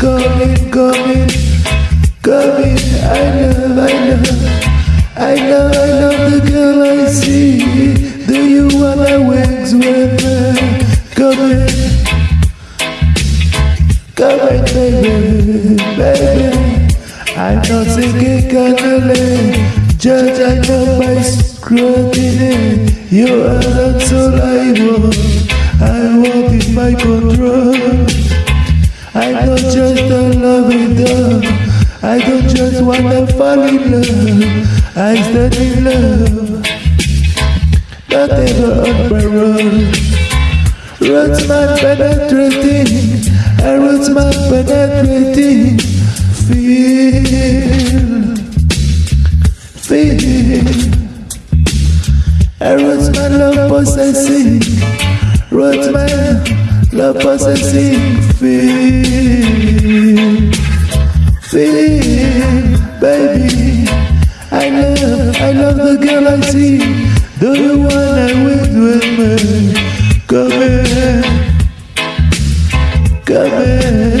Come in, come in, come in, come in. I love, I love, I love, I love the girl I see. Do you wanna wings with me? Come in, come in, baby, baby. I'm not singing cannoli, judge I know by scrutiny. You are not I want. I want in my control. I'm not just a loving dog. I don't just wanna fall in love. I stand in love. Not ever on parole. Roots man penetrating. I roots my penetrating. Feel. Feel. I roots man love possessing. Roots man love possessing. Feel. Feel. Baby. I love, I love the girl I see. Do you wanna win with me? Come in, come in.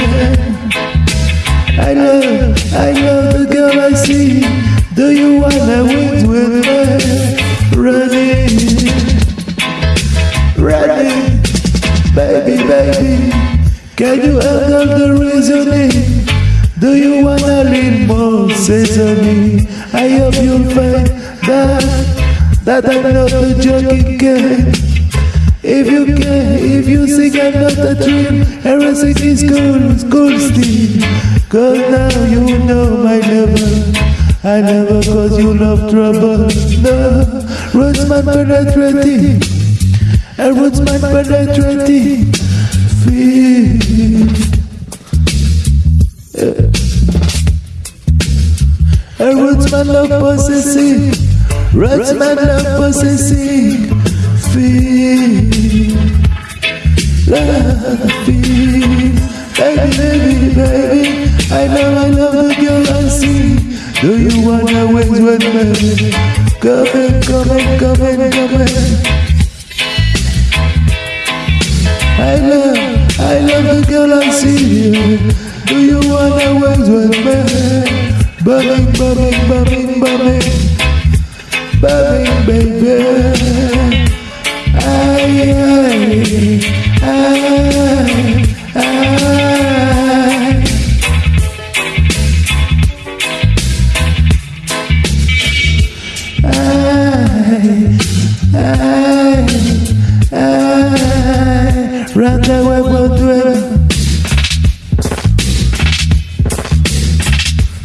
I love, I love the girl I see. Do you wanna win with me? Can you handle the reasoning? Do you wanna lean more sesame? I hope you'll find that that I'm not a joking game. If you can, if you think I'm not a dream, everything is cool, cool still. Cause now you know my level. I never cause you love trouble. No, roots man penetrating. And roots man penetrating. Feel. A roots man love possessing, roots man love possessing. Feel, love, feel, baby, baby, baby. I know, I love the girl I see. Do you wanna wait with me? Come in, come in, come in, come in. I love, I love the girl I see. You. Do you wanna wait with me? Bubbling, bubbling, bubbling, bubbling, bubbling, baby. Ay, ay, ay,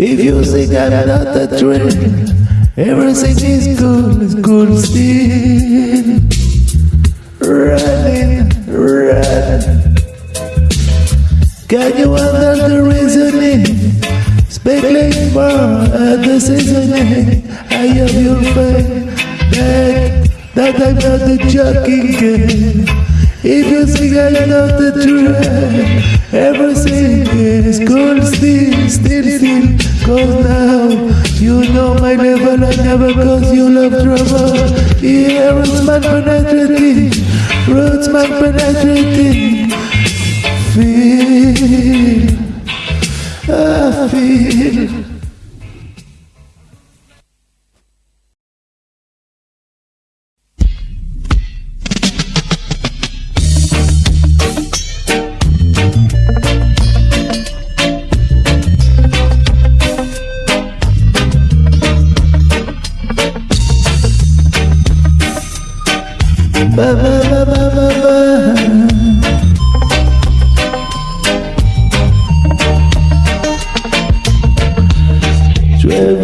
If you think I'm not a dream, everything is cool, is cool still. Running, running. Can you handle the reasoning? Speculate more at the seasoning. I have your faith that, that I'm not a joking game. If you think I'm not the truth, everything is cool still, still, still. Cause now you know my level, I never cause you love trouble. Yeah, roots man penetrating, roots man penetrating. Feel, I feel. ba ba ba ba ba ba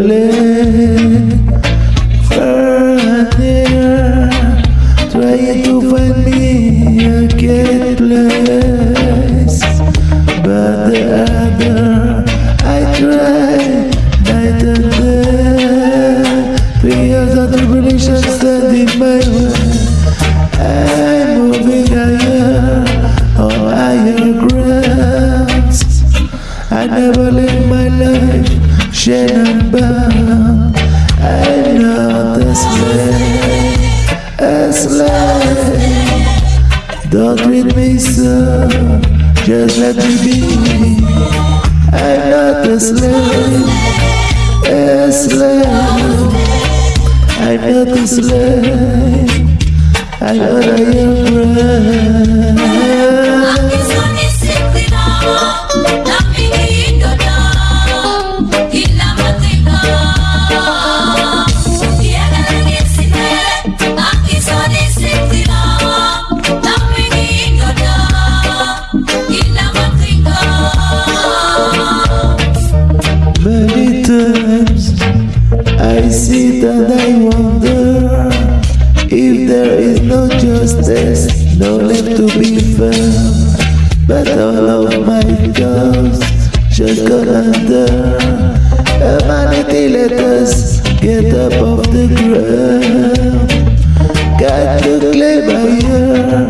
Traveling far and near Trying to find me again chaser Just let me be. I'm not a slave A slave I'm not a slave. I'm not a slave get up off the ground. Got to claim higher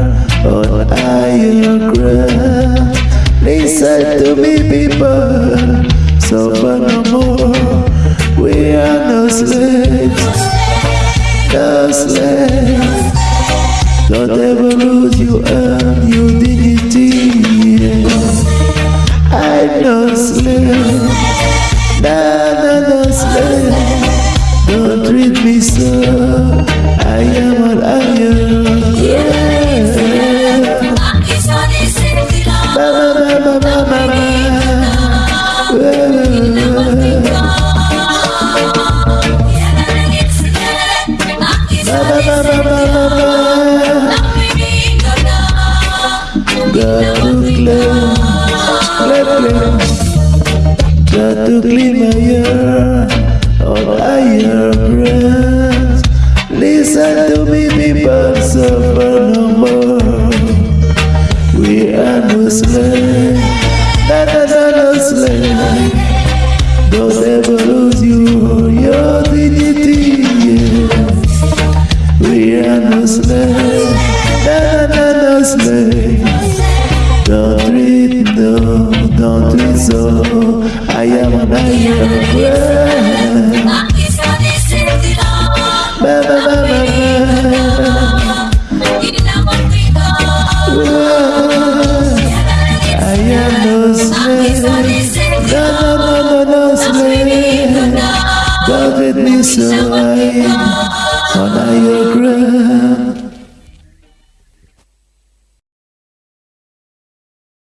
on higher ground. Listen to me, people. Suffer no more. We are no slaves, no slaves. Don't ever lose your earn your dignity. I'm no slave, Got no. Don't treat no, don't treat so. I am an friend. Ba, ba, ba, ba, ba. I am no slave. No, no, no, no, no slave. Don't treat me so. I on higher ground.